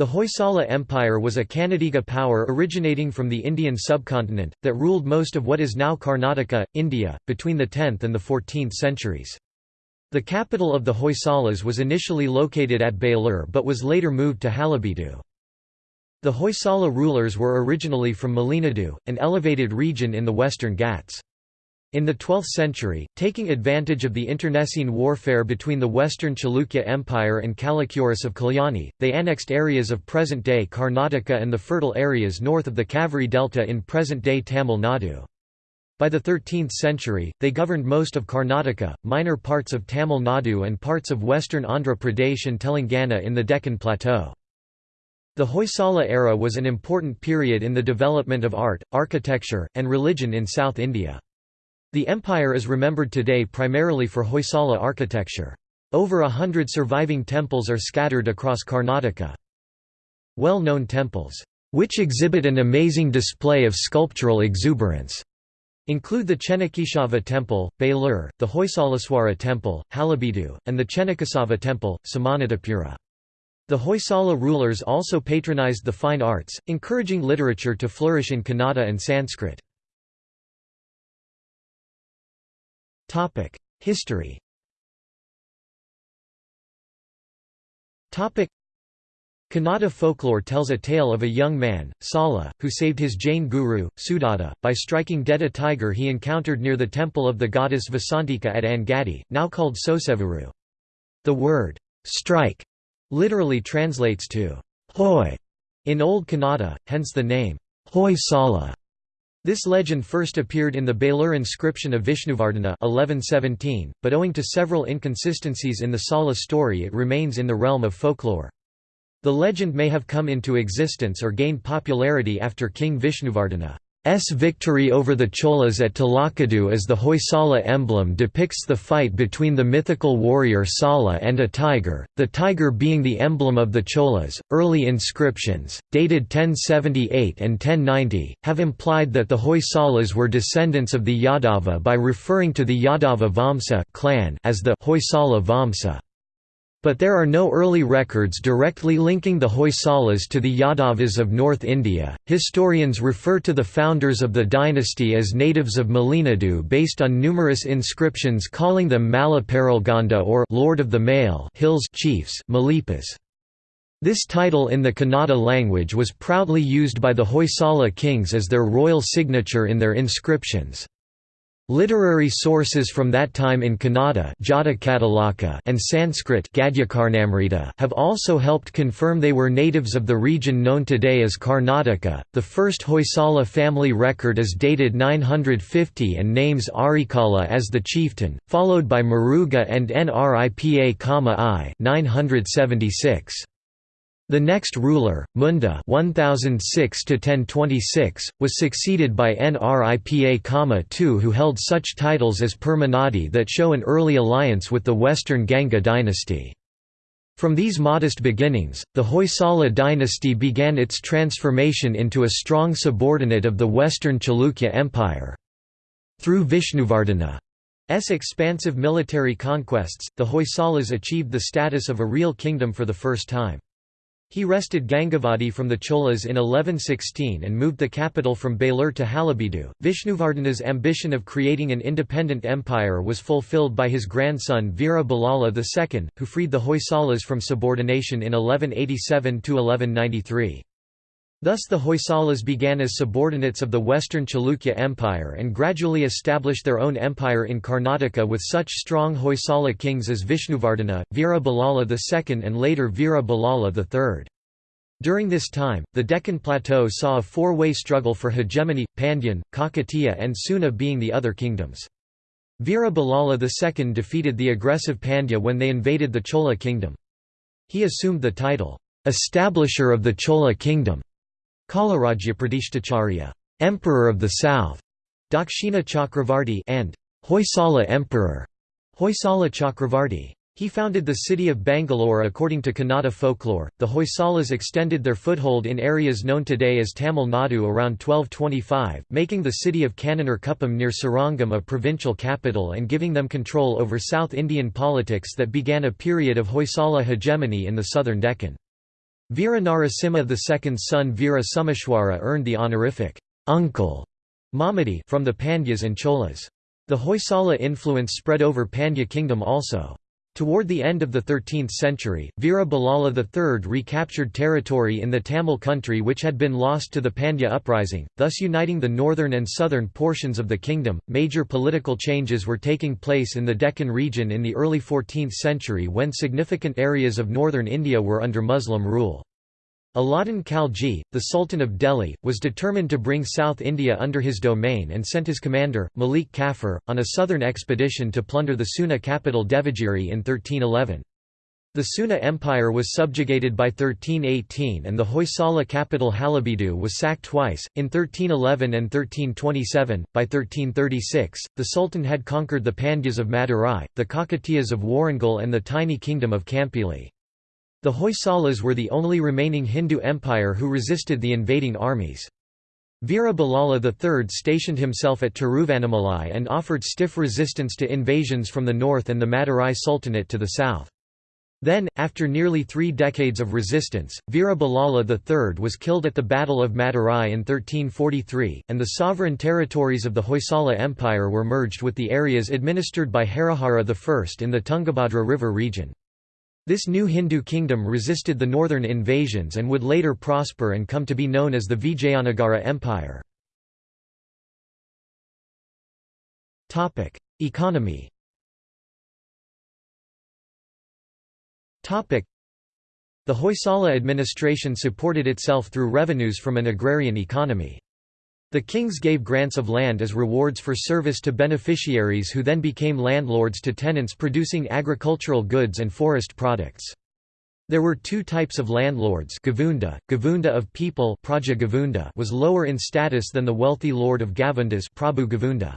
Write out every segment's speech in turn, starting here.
The Hoysala Empire was a Kannadiga power originating from the Indian subcontinent, that ruled most of what is now Karnataka, India, between the 10th and the 14th centuries. The capital of the Hoysalas was initially located at Belur but was later moved to Halebidu. The Hoysala rulers were originally from Malenadu, an elevated region in the western Ghats. In the 12th century, taking advantage of the internecine warfare between the western Chalukya Empire and Kalachuris of Kalyani, they annexed areas of present-day Karnataka and the fertile areas north of the Kaveri Delta in present-day Tamil Nadu. By the 13th century, they governed most of Karnataka, minor parts of Tamil Nadu and parts of western Andhra Pradesh and Telangana in the Deccan Plateau. The Hoysala era was an important period in the development of art, architecture, and religion in South India. The empire is remembered today primarily for Hoysala architecture. Over a hundred surviving temples are scattered across Karnataka. Well-known temples, which exhibit an amazing display of sculptural exuberance, include the Chennakeshava Temple, Belur, the Hoysaleswara Temple, Halebidu, and the Chennakesava Temple, Somanathapura. The Hoysala rulers also patronized the fine arts, encouraging literature to flourish in Kannada and Sanskrit. History Topic: Kannada folklore tells a tale of a young man, Sala, who saved his Jain guru, Sudatta, by striking dead a tiger he encountered near the temple of the goddess Vasantika at Angadi, now called Sosevuru. The word, strike, literally translates to hoy in Old Kannada, hence the name, Hoy Sala. This legend first appeared in the Belur inscription of Vishnuvardhana 1117, but owing to several inconsistencies in the Sala story it remains in the realm of folklore. The legend may have come into existence or gained popularity after King Vishnuvardhana. S victory over the Cholas at Talakadu as the Hoysala emblem depicts the fight between the mythical warrior Sala and a tiger, the tiger being the emblem of the Cholas. Early inscriptions, dated 1078 and 1090, have implied that the Hoysalas were descendants of the Yadava by referring to the Yadava Vamsa clan as the Hoysala Vamsa. But there are no early records directly linking the Hoysalas to the Yadavas of North India. Historians refer to the founders of the dynasty as natives of Malenadu based on numerous inscriptions calling them Malaparalganda or Lord of the Male Hills chiefs Malipas. This title in the Kannada language was proudly used by the Hoysala kings as their royal signature in their inscriptions. Literary sources from that time in Kannada and Sanskrit have also helped confirm they were natives of the region known today as Karnataka. The first Hoysala family record is dated 950 and names Arikala as the chieftain, followed by Maruga and Nripa I 976. The next ruler, Munda 1006 was succeeded by Nripa II who held such titles as Permanadi that show an early alliance with the western Ganga dynasty. From these modest beginnings, the Hoysala dynasty began its transformation into a strong subordinate of the western Chalukya Empire. Through Vishnuvardhana's expansive military conquests, the Hoysalas achieved the status of a real kingdom for the first time. He wrested Gangavadi from the Cholas in 1116 and moved the capital from Belur to Halebidu. Vishnuvardhana's ambition of creating an independent empire was fulfilled by his grandson Veera Ballala II, who freed the Hoysalas from subordination in 1187–1193. Thus the Hoysalas began as subordinates of the western Chalukya Empire and gradually established their own empire in Karnataka with such strong Hoysala kings as Vishnuvardhana, Veera Ballala II and later Veera Ballala III. During this time, the Deccan Plateau saw a four-way struggle for hegemony, Pandyan, Kakatiya and Seuna being the other kingdoms. Veera Ballala II defeated the aggressive Pandya when they invaded the Chola kingdom. He assumed the title, "'Establisher of the Chola Kingdom' Kalarajya Pradishtacharya, Emperor of the South, Dakshina Chakravarti and Hoysala Emperor, Hoysala Chakravarti. He founded the city of Bangalore according to Kannada folklore. The Hoysalas extended their foothold in areas known today as Tamil Nadu around 1225, making the city of Kannur Kuppam near Srirangam a provincial capital and giving them control over South Indian politics that began a period of Hoysala hegemony in the southern Deccan. Veera Narasimha II's son Veera earned the honorific uncle Mamadi from the Pandyas and Cholas. The Hoysala influence spread over Pandya kingdom also. Toward the end of the 13th century, Veera III recaptured territory in the Tamil country which had been lost to the Pandya uprising, thus uniting the northern and southern portions of the kingdom. Major political changes were taking place in the Deccan region in the early 14th century when significant areas of northern India were under Muslim rule. Alauddin Khalji, the Sultan of Delhi, was determined to bring South India under his domain and sent his commander, Malik Kafur, on a southern expedition to plunder the Seuna capital Devagiri in 1311. The Seuna Empire was subjugated by 1318 and the Hoysala capital Halebidu was sacked twice, in 1311 and 1327. By 1336, the Sultan had conquered the Pandyas of Madurai, the Kakatiyas of Warangal and the tiny kingdom of Kampili. The Hoysalas were the only remaining Hindu empire who resisted the invading armies. Veera Ballala III stationed himself at Tiruvannamalai and offered stiff resistance to invasions from the north and the Madurai Sultanate to the south. Then, after nearly three decades of resistance, Veera Ballala III was killed at the Battle of Madurai in 1343, and the sovereign territories of the Hoysala Empire were merged with the areas administered by Harihara I in the Tungabhadra River region. This new Hindu kingdom resisted the northern invasions and would later prosper and come to be known as the Vijayanagara Empire. Economy The Hoysala administration supported itself through revenues from an agrarian economy. The kings gave grants of land as rewards for service to beneficiaries who then became landlords to tenants producing agricultural goods and forest products. There were two types of landlords Gavunda, Gavunda of people Praja Gavunda was lower in status than the wealthy lord of Gavundas Prabhu Gavunda.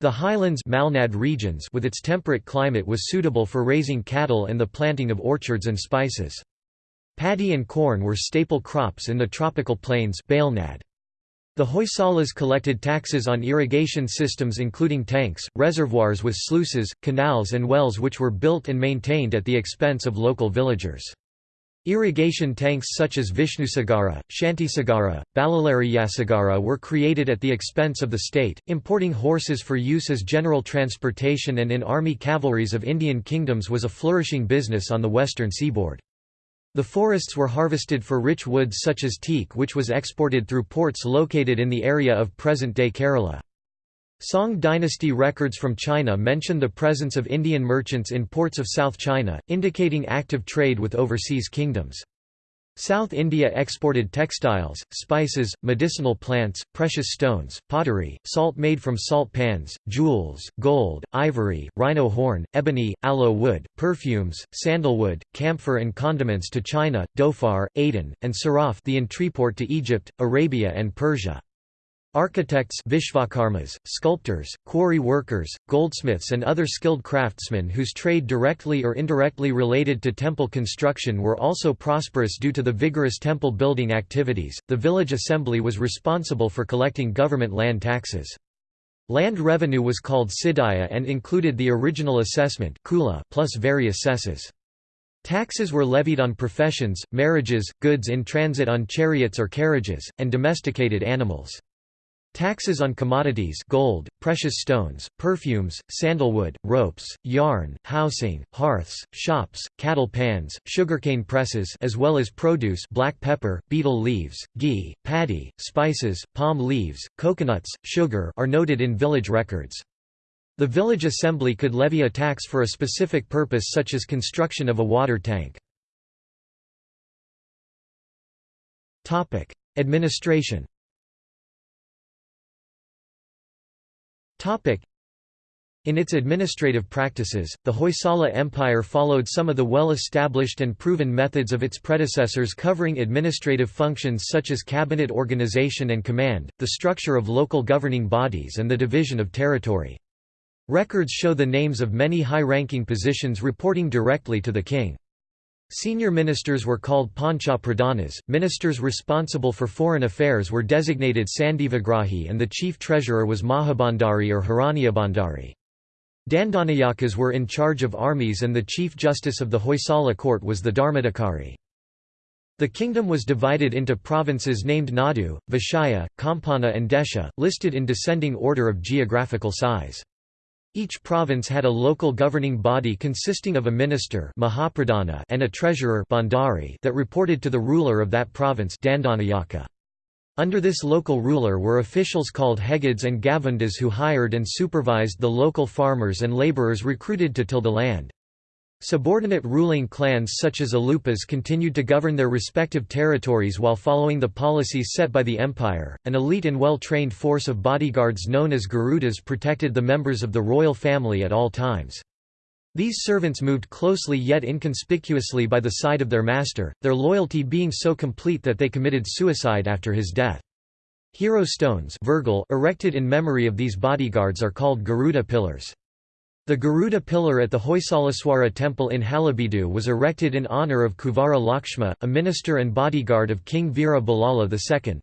The highlands Malnad regions with its temperate climate was suitable for raising cattle and the planting of orchards and spices. Paddy and corn were staple crops in the tropical plains Balnad. The Hoysalas collected taxes on irrigation systems including tanks, reservoirs with sluices, canals and wells which were built and maintained at the expense of local villagers. Irrigation tanks such as Vishnusagara, Shantisagara, Balalariyasagara were created at the expense of the state, importing horses for use as general transportation and in army cavalries of Indian kingdoms was a flourishing business on the western seaboard. The forests were harvested for rich woods such as teak which was exported through ports located in the area of present-day Kerala. Song dynasty records from China mention the presence of Indian merchants in ports of South China, indicating active trade with overseas kingdoms. South India exported textiles, spices, medicinal plants, precious stones, pottery, salt made from salt pans, jewels, gold, ivory, rhino horn, ebony, aloe wood, perfumes, sandalwood, camphor and condiments to China, Dhofar, Aden, and Siraf the entreport to Egypt, Arabia and Persia. Architects Vishvakarmas, sculptors, quarry workers, goldsmiths and other skilled craftsmen whose trade directly or indirectly related to temple construction were also prosperous due to the vigorous temple building activities. The village assembly was responsible for collecting government land taxes. Land revenue was called Sidaya and included the original assessment kula plus various cesses. Taxes were levied on professions, marriages, goods in transit on chariots or carriages, and domesticated animals. Taxes on commodities gold, precious stones, perfumes, sandalwood, ropes, yarn, housing, hearths, shops, cattle pans, sugarcane presses as well as produce black pepper, betel leaves, ghee, paddy, spices, palm leaves, coconuts, sugar are noted in village records. The village assembly could levy a tax for a specific purpose such as construction of a water tank. Administration In its administrative practices, the Hoysala Empire followed some of the well-established and proven methods of its predecessors covering administrative functions such as cabinet organization and command, the structure of local governing bodies and the division of territory. Records show the names of many high-ranking positions reporting directly to the king. Senior ministers were called Pancha Pradhanas, ministers responsible for foreign affairs were designated Sandhivigrahi and the chief treasurer was Mahabandari or Hiranyabandari. Dandanayakas were in charge of armies and the chief justice of the Hoysala court was the Dharmadhikari. The kingdom was divided into provinces named Nadu, Vishaya, Kampana and Desha, listed in descending order of geographical size. Each province had a local governing body consisting of a minister and a treasurer that reported to the ruler of that province Under this local ruler were officials called hegads and gavundas who hired and supervised the local farmers and labourers recruited to till the land. Subordinate ruling clans such as Alupas continued to govern their respective territories while following the policies set by the empire. An elite and well trained force of bodyguards known as Garudas protected the members of the royal family at all times. These servants moved closely yet inconspicuously by the side of their master, their loyalty being so complete that they committed suicide after his death. Hero stones erected in memory of these bodyguards are called Garuda pillars. The Garuda pillar at the Hoysaleswara temple in Halebeedu was erected in honour of Kuvara Lakshma, a minister and bodyguard of King Veera Ballala II.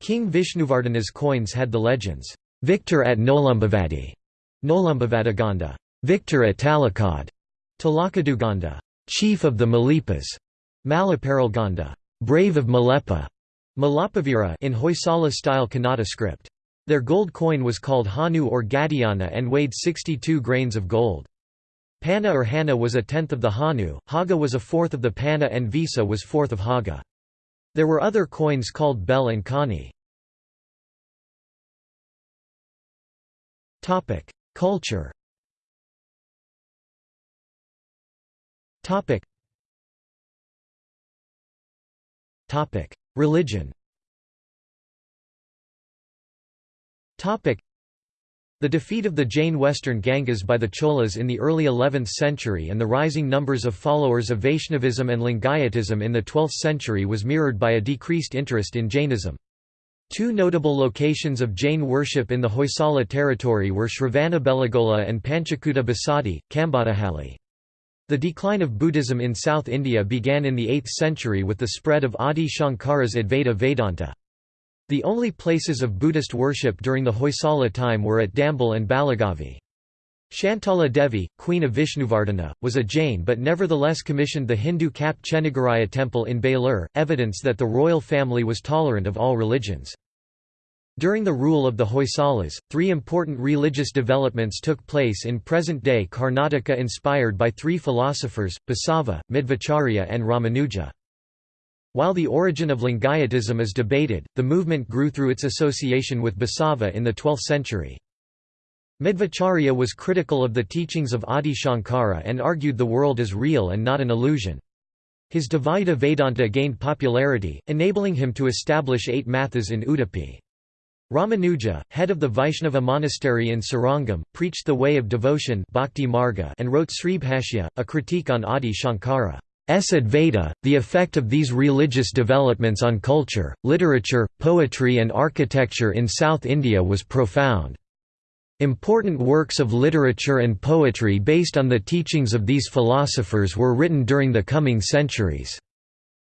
King Vishnuvardhana's coins had the legends, "'Victor at Nolumbavadi' Nolumbavadaganda, "'Victor at Talakad' Talakaduganda, "'Chief of the Malipas' Malaparalganda, "'Brave of Malepa' Malapavira in Hoysala-style Kannada script. Their gold coin was called Hanu or Gadiana and weighed 62 grains of gold. Panna or Hana was a tenth of the Hanu, Haga was a fourth of the Panna and Visa was fourth of Haga. There were other coins called Bel and Kani. Culture Religion The defeat of the Jain western Gangas by the Cholas in the early 11th century and the rising numbers of followers of Vaishnavism and Lingayatism in the 12th century was mirrored by a decreased interest in Jainism. Two notable locations of Jain worship in the Hoysala territory were Shravanabelagola and Panchakuta Basadi, Kambadahalli. The decline of Buddhism in South India began in the 8th century with the spread of Adi Shankara's Advaita Vedanta. The only places of Buddhist worship during the Hoysala time were at Dambal and Balagavi. Shantala Devi, queen of Vishnuvardhana, was a Jain but nevertheless commissioned the Hindu Kap Chenigaraya temple in Belur, evidence that the royal family was tolerant of all religions. During the rule of the Hoysalas, three important religious developments took place in present-day Karnataka inspired by three philosophers, Basava, Madhvacharya and Ramanuja. While the origin of Lingayatism is debated, the movement grew through its association with Basava in the 12th century. Madhvacharya was critical of the teachings of Adi Shankara and argued the world is real and not an illusion. His Dvaita Vedanta gained popularity, enabling him to establish eight mathas in Udupi. Ramanuja, head of the Vaishnava monastery in Srirangam, preached the way of devotion bhakti marga and wrote Sribhashya, a critique on Adi Shankara. S. Advaita, the effect of these religious developments on culture, literature, poetry and architecture in South India was profound. Important works of literature and poetry based on the teachings of these philosophers were written during the coming centuries.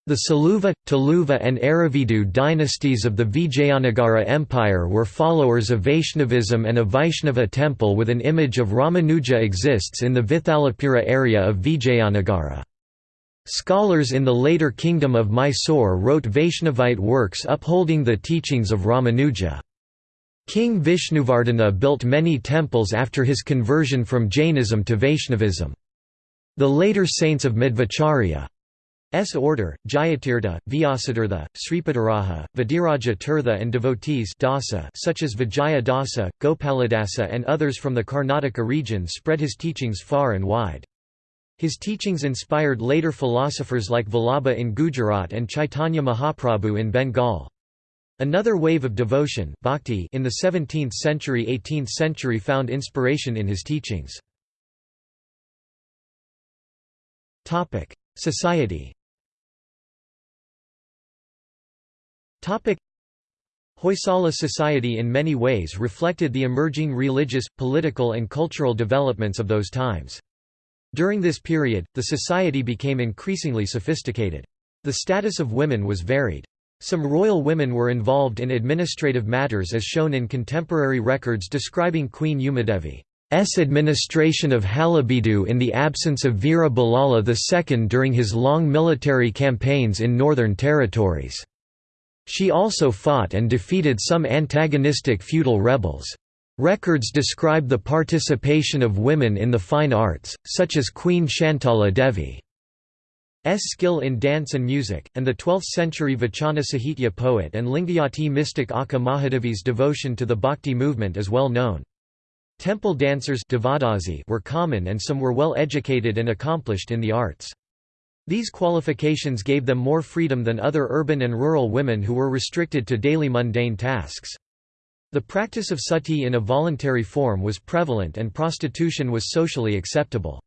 The Saluva, Tuluva and Aravidu dynasties of the Vijayanagara Empire were followers of Vaishnavism and a Vaishnava temple with an image of Ramanuja exists in the Vithalapura area of Vijayanagara. Scholars in the later kingdom of Mysore wrote Vaishnavite works upholding the teachings of Ramanuja. King Vishnuvardhana built many temples after his conversion from Jainism to Vaishnavism. The later saints of Madhvacharya's order, Jayatirtha, Vyasatirtha, Sripadaraja, Vadiraja Tirtha and devotees dasa such as Vijaya Dasa, Gopaladasa and others from the Karnataka region spread his teachings far and wide. His teachings inspired later philosophers like Vallabha in Gujarat and Chaitanya Mahaprabhu in Bengal. Another wave of devotion bhakti in the 17th century–18th century found inspiration in his teachings. Society Hoysala society in many ways reflected the emerging religious, political and cultural developments of those times. During this period, the society became increasingly sophisticated. The status of women was varied. Some royal women were involved in administrative matters as shown in contemporary records describing Queen Umadevi's administration of Halebidu in the absence of Veera Ballala II during his long military campaigns in northern territories. She also fought and defeated some antagonistic feudal rebels. Records describe the participation of women in the fine arts, such as Queen Shantala Devi. S skill in dance and music, and the 12th-century Vachana Sahitya poet and Lingayati mystic Akka Mahadevi's devotion to the bhakti movement is well known. Temple dancers were common and some were well educated and accomplished in the arts. These qualifications gave them more freedom than other urban and rural women who were restricted to daily mundane tasks. The practice of sati in a voluntary form was prevalent and prostitution was socially acceptable.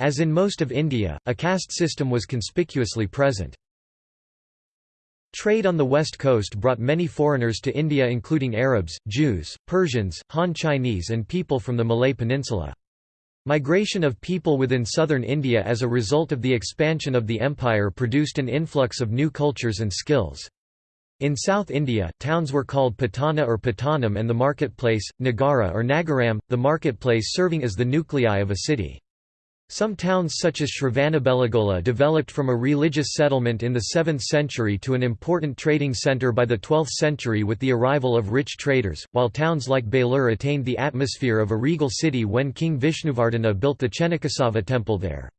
As in most of India, a caste system was conspicuously present. Trade on the west coast brought many foreigners to India including Arabs, Jews, Persians, Han Chinese and people from the Malay Peninsula. Migration of people within southern India as a result of the expansion of the empire produced an influx of new cultures and skills. In South India, towns were called Patana or Patanam and the marketplace, Nagara or Nagaram, the marketplace serving as the nuclei of a city. Some towns such as Shravanabelagola developed from a religious settlement in the 7th century to an important trading centre by the 12th century with the arrival of rich traders, while towns like Belur attained the atmosphere of a regal city when King Vishnuvardhana built the Chennakesava temple there.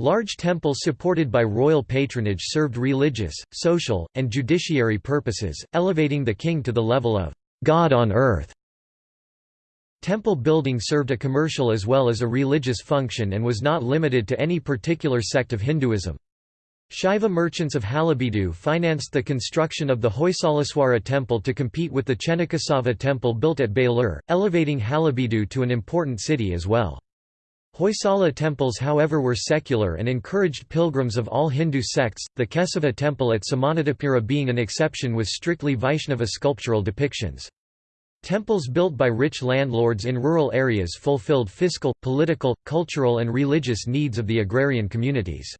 Large temples supported by royal patronage served religious, social, and judiciary purposes, elevating the king to the level of God on earth. Temple building served a commercial as well as a religious function and was not limited to any particular sect of Hinduism. Shaiva merchants of Halebidu financed the construction of the Hoysaleswara temple to compete with the Chennakesava temple built at Belur, elevating Halebidu to an important city as well. Hoysala temples however were secular and encouraged pilgrims of all Hindu sects, the Kesava temple at Somanathapura being an exception with strictly Vaishnava sculptural depictions. Temples built by rich landlords in rural areas fulfilled fiscal, political, cultural and religious needs of the agrarian communities.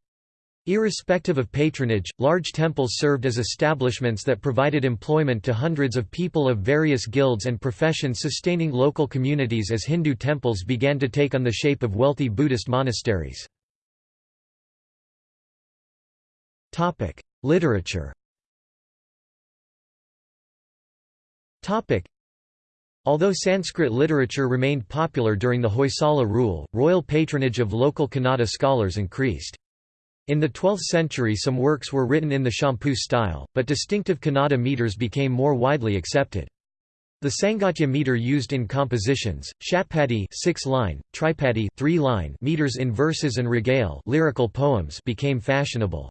Irrespective of patronage, large temples served as establishments that provided employment to hundreds of people of various guilds and professions sustaining local communities as Hindu temples began to take on the shape of wealthy Buddhist monasteries. Literature Although Sanskrit literature remained popular during the Hoysala rule, royal patronage of local Kannada scholars increased. In the 12th century some works were written in the Champu style, but distinctive Kannada meters became more widely accepted. The Sangatya meter used in compositions, Shatpadi 6-line, Tripadi 3-line meters in verses and ragale lyrical poems became fashionable.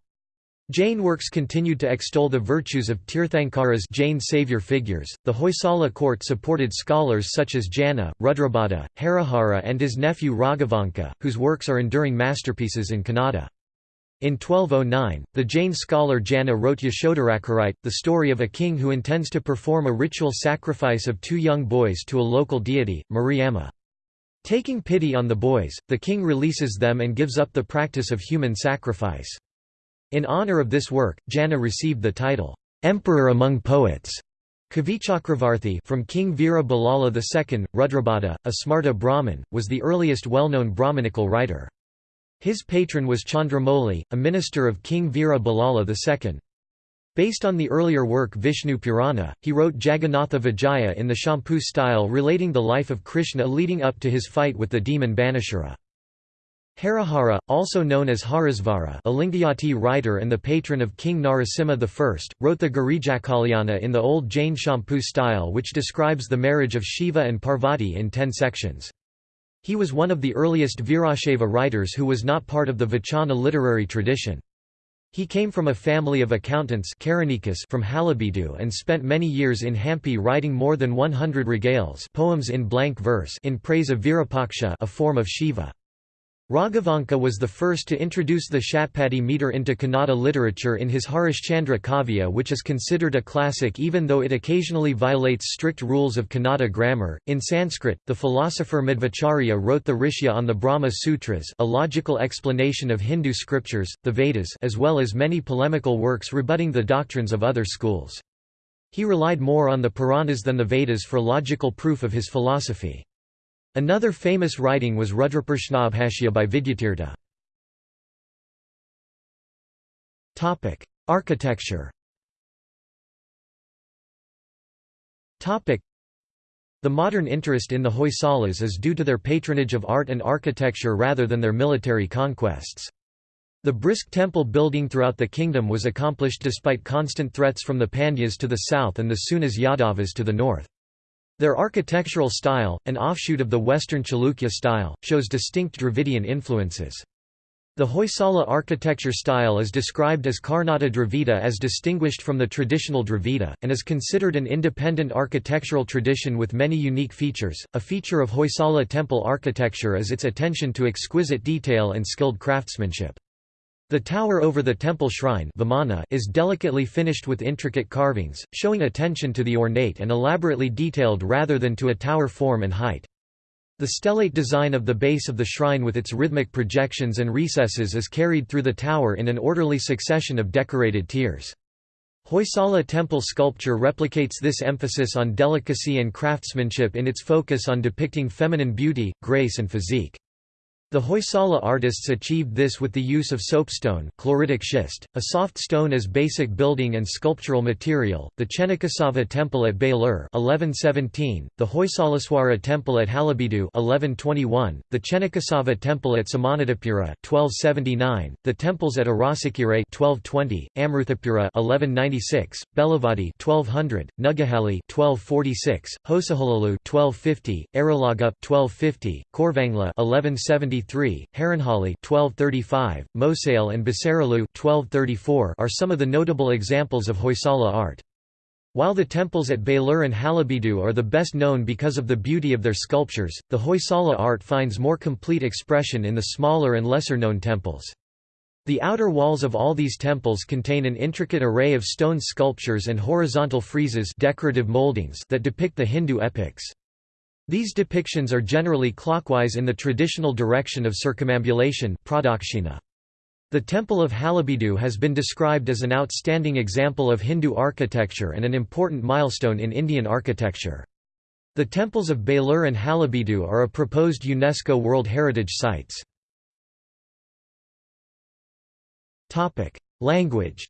Jain works continued to extol the virtues of Tirthankaras Jain savior figures. The Hoysala court supported scholars such as Jana, Rudrabhatta, Harihara and his nephew Raghavanka, whose works are enduring masterpieces in Kannada. In 1209, the Jain scholar Jana wrote Yashodharacharit, the story of a king who intends to perform a ritual sacrifice of two young boys to a local deity, Mariamma. Taking pity on the boys, the king releases them and gives up the practice of human sacrifice. In honor of this work, Jana received the title, "'Emperor Among Poets' Kavichakravarthi from King Veera Ballala II, Rudrabhatta, a Smarta Brahmin, was the earliest well-known Brahmanical writer. His patron was Chandramouli, a minister of King Veera Ballala II. Based on the earlier work Vishnu Purana, he wrote Jagannatha Vijaya in the Champu style relating the life of Krishna leading up to his fight with the demon Banasura. Harihara, also known as Harisvara a Lingayati writer and the patron of King Narasimha I, wrote the Girijakalyana in the old Jain Champu style which describes the marriage of Shiva and Parvati in ten sections. He was one of the earliest Virashaiva writers who was not part of the Vachana literary tradition. He came from a family of accountants from Halebidu and spent many years in Hampi writing more than 100 ragales poems in blank verse in praise of Virupaksha a form of Shiva. Raghavanka was the first to introduce the Shatpadi meter into Kannada literature in his Harishchandra Kavya which is considered a classic even though it occasionally violates strict rules of Kannada grammar. In Sanskrit, the philosopher Madhvacharya wrote the Rishya on the Brahma Sutras a logical explanation of Hindu scriptures, the Vedas as well as many polemical works rebutting the doctrines of other schools. He relied more on the Puranas than the Vedas for logical proof of his philosophy. Another famous writing was Rudraprashnabhashya by Vidyatirtha. Architecture the modern interest in the Hoysalas is due to their patronage of art and architecture rather than their military conquests. The brisk temple building throughout the kingdom was accomplished despite constant threats from the Pandyas to the south and the Seunas Yadavas to the north. Their architectural style, an offshoot of the Western Chalukya style, shows distinct Dravidian influences. The Hoysala architecture style is described as Karnata Dravida as distinguished from the traditional Dravida, and is considered an independent architectural tradition with many unique features. A feature of Hoysala temple architecture is its attention to exquisite detail and skilled craftsmanship. The tower over the temple shrine Vimana is delicately finished with intricate carvings, showing attention to the ornate and elaborately detailed rather than to a tower form and height. The stellate design of the base of the shrine with its rhythmic projections and recesses is carried through the tower in an orderly succession of decorated tiers. Hoysala temple sculpture replicates this emphasis on delicacy and craftsmanship in its focus on depicting feminine beauty, grace and physique. The Hoysala artists achieved this with the use of soapstone, chloritic schist, a soft stone as basic building and sculptural material. The Chennakesava temple at Belur (1117), the Hoysaleswara temple at Halebidu (1121), the Chennakesava temple at Somanathapura (1279), the temples at Arsikere (1220), Amruthapura (1196), Belavadi (1200), Nugahalli (1246), Hosaholalu (1250), Aralaga (1250), Korvangla (1170). 1233, Haranhali 1235, Mosail and Basaralu 1234 are some of the notable examples of Hoysala art. While the temples at Belur and Halebidu are the best known because of the beauty of their sculptures, the Hoysala art finds more complete expression in the smaller and lesser-known temples. The outer walls of all these temples contain an intricate array of stone sculptures and horizontal friezes decorative moldings that depict the Hindu epics. These depictions are generally clockwise in the traditional direction of circumambulation the Temple of Halebidu has been described as an outstanding example of Hindu architecture and an important milestone in Indian architecture. The temples of Belur and Halebidu are a proposed UNESCO World Heritage Sites. Language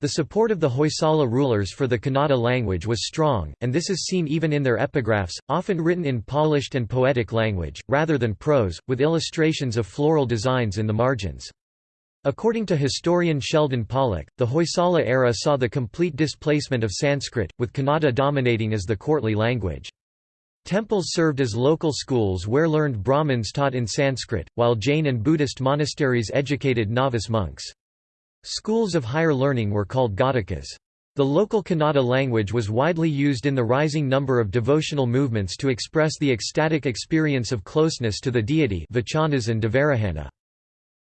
the support of the Hoysala rulers for the Kannada language was strong, and this is seen even in their epigraphs, often written in polished and poetic language, rather than prose, with illustrations of floral designs in the margins. According to historian Sheldon Pollock, the Hoysala era saw the complete displacement of Sanskrit, with Kannada dominating as the courtly language. Temples served as local schools where learned Brahmins taught in Sanskrit, while Jain and Buddhist monasteries educated novice monks. Schools of higher learning were called Ghatikas. The local Kannada language was widely used in the rising number of devotional movements to express the ecstatic experience of closeness to the deity vachanas and Devarahana.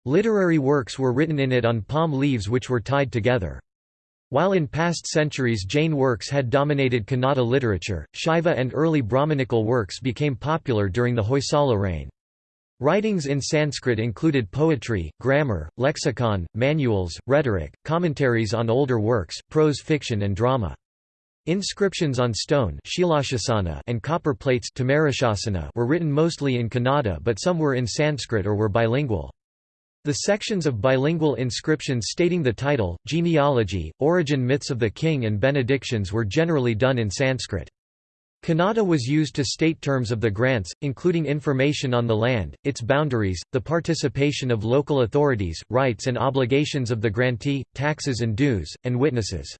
Literary works were written in it on palm leaves which were tied together. While in past centuries Jain works had dominated Kannada literature, Shaiva and early Brahmanical works became popular during the Hoysala reign. Writings in Sanskrit included poetry, grammar, lexicon, manuals, rhetoric, commentaries on older works, prose fiction and drama. Inscriptions on stone and copper plates were written mostly in Kannada but some were in Sanskrit or were bilingual. The sections of bilingual inscriptions stating the title, genealogy, origin myths of the king and benedictions were generally done in Sanskrit. Kannada was used to state terms of the grants, including information on the land, its boundaries, the participation of local authorities, rights and obligations of the grantee, taxes and dues, and witnesses.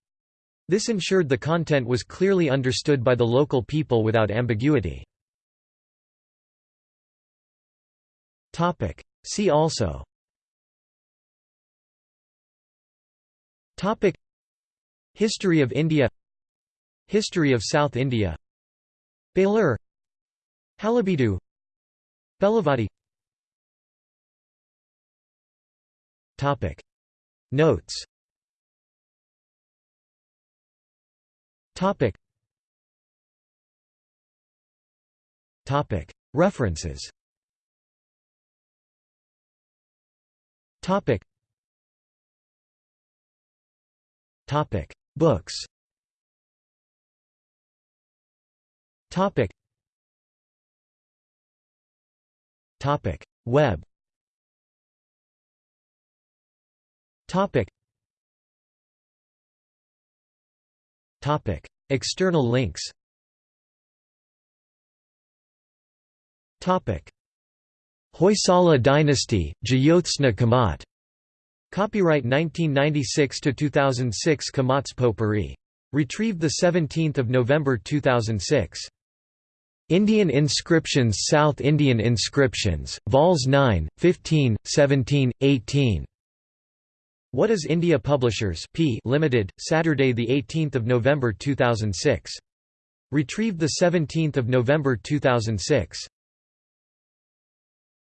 This ensured the content was clearly understood by the local people without ambiguity. See also. History of India. History of South India Belur Halebidu Belavadi Topic. Notes. Topic. Topic. References. Topic. Topic. Books Topic. Topic. Web. Topic. Topic. External links. Topic. Hoysala dynasty, Jyotsna Kamat. Copyright 1996 to 2006 Kamat's Potpourri. Retrieved 17 November 2006. Indian inscriptions South Indian inscriptions, Vols 9, 15, 17, 18. What is India Publishers P Limited, Saturday 18 November 2006. Retrieved 17 November 2006.